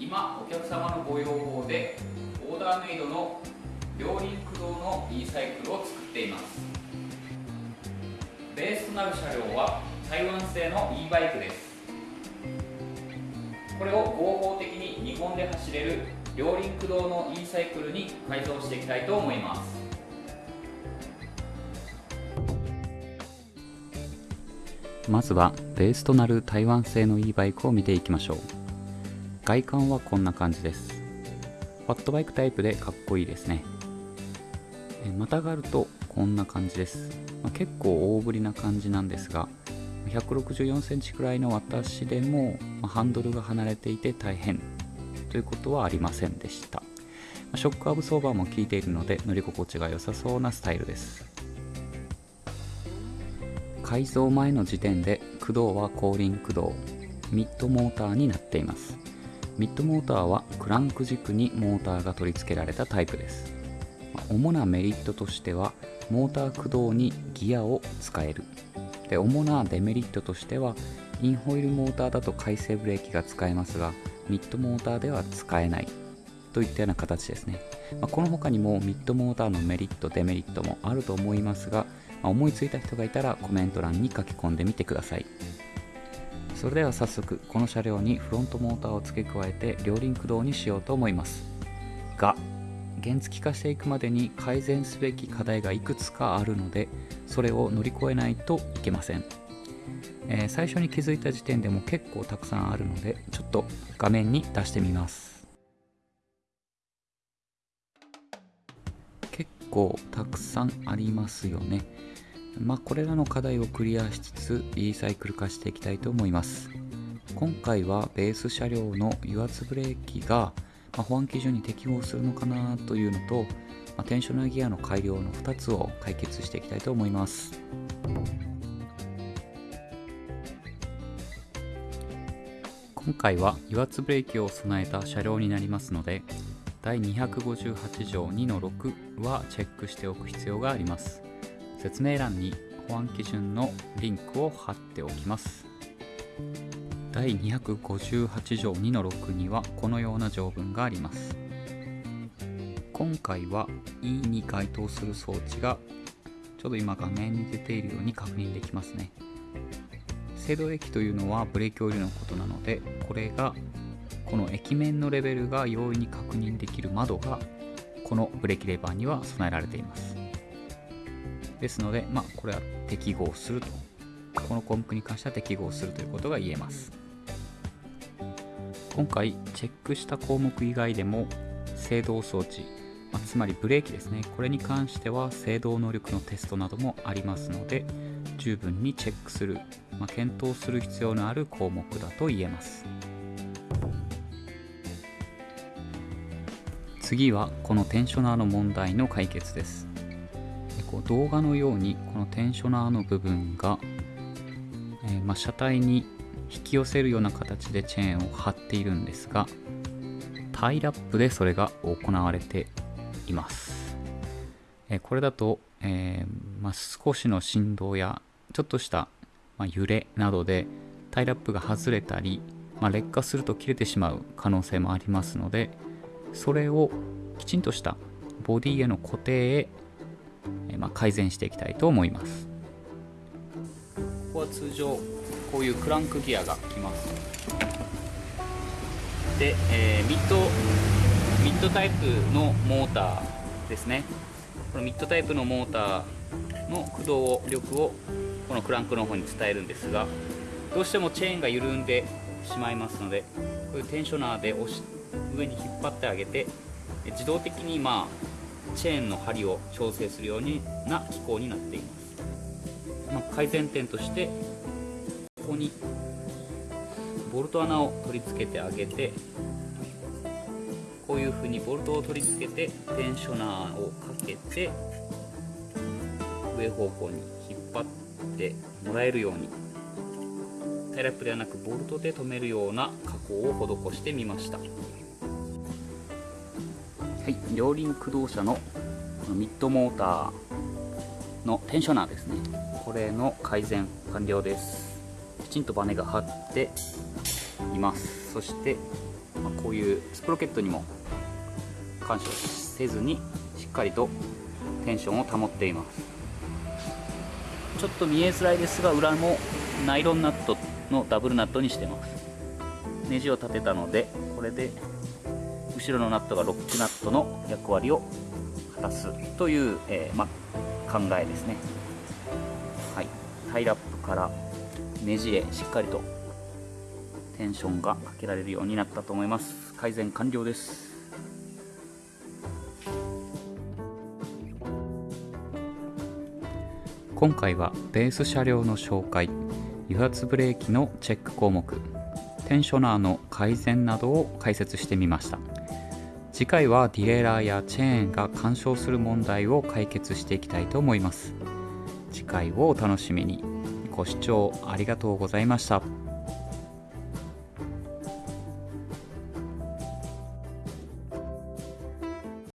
今お客様のご要望でオーダーメイドの両輪駆動の e サイクルを作っています。ベースとなる車両は台湾製の e バイクです。これを合法的に日本で走れる両輪駆動の e サイクルに改造していきたいと思います。まずはベースとなる台湾製の e バイクを見ていきましょう。外観はこんな感じです。ファットバイクタイプでかっこいいですね。またがるとこんな感じです、ま、結構大ぶりな感じなんですが164センチくらいの私でも、ま、ハンドルが離れていて大変。ということはありませんでした、ショックアブソーバーも効いているので乗り心地が良さそうなスタイルです。改造前の時点で駆動は後輪駆動ミッドモーターになっています。ミッドモーターはクランク軸にモーターが取り付けられたタイプです。主なメリットとしてはモーター駆動にギアを使える。で主なデメリットとしてはインホイールモーターだと回生ブレーキが使えますがミッドモーターでは使えない。といったような形ですね、まあ、この他にもミッドモーターのメリットデメリットもあると思いますが、まあ、思いついた人がいたらコメント欄に書き込んでみてください。それでは早速この車両にフロントモーターを付け加えて両輪駆動にしようと思います。が原付化していくまでに改善すべき課題がいくつかあるのでそれを乗り越えないといけません、えー、最初に気づいた時点でも結構たくさんあるのでちょっと画面に出してみます。結構たくさんありますよね。まあこれらの課題をクリアしつつ e サイクル化していきたいと思います。今回はベース車両の油圧ブレーキがまあ、保安基準に適合するのかなというのと、まあ、テンショナーギアの改良の2つを解決していきたいと思います。今回は油圧ブレーキを備えた車両になりますので第258条2の6はチェックしておく必要があります。説明欄に保安基準のリンクを貼っておきます。第258条2の6にはこのような条文があります。今回は E に該当する装置がちょうど今画面に出ているように確認できますね。制動液というのはブレーキオイルのことなのでこれがこの液面のレベルが容易に確認できる窓がこのブレーキレバーには備えられています。ですのでまあこれは適合すると。この項目に関しては適合するということが言えます。今回チェックした項目以外でも制動装置、まあ、つまりブレーキですね。これに関しては制動能力のテストなどもありますので十分にチェックする、まあ、検討する必要のある項目だと言えます。次はこのテンショナーの問題の解決です。こう動画のようにこのテンショナーの部分がえー、まあ、車体に引き寄せるような形でチェーンを張っているんですがタイラップでそれが行われています、えー、これだと、えー、まあ、少しの振動やちょっとした、ま揺れなどでタイラップが外れたり、ま劣化すると切れてしまう可能性もありますのでそれをきちんとしたボディへの固定へ、えま改善していきたいと思います。ここは通常こういうクランクギアが来ます。で、えー、ミッドミッドタイプのモーターですね。このミッドタイプのモーターの駆動力をこのクランクの方に伝えるんですがどうしてもチェーンが緩んでしまいますのでこういうテンショナーで押し上に引っ張ってあげて自動的にまあチェーンの針を調整するような機構になっています。まあ、改善点としてここにボルト穴を取り付けてあげてこういう風にボルトを取り付けてテンショナーをかけて上方向に引っ張ってもらえるようにタイラップではなくボルトで留めるような加工を施してみました。はい両輪駆動車のこのミッドモーターのテンショナーですね。これの改善完了です。きちんとバネが張っていいます。そして、まあこういうスプロケットにも干渉せずにしっかりとテンションを保っています。ちょっと見えづらいですが裏もナイロンナットのダブルナットにしてます。ネジを立てたのでこれで後ろのナットがロックナットの役割を果たすという、えーま、考えですね。はい。タイラップからネジへしっかりとテンションがかけられるようになったと思います。改善完了です。今回はベース車両の紹介油圧ブレーキのチェック項目テンショナーの改善などを解説してみました。次回はディレイラーやチェーンが干渉する問題を解決していきたいと思います。次回をお楽しみに。ご視聴ありがとうございました。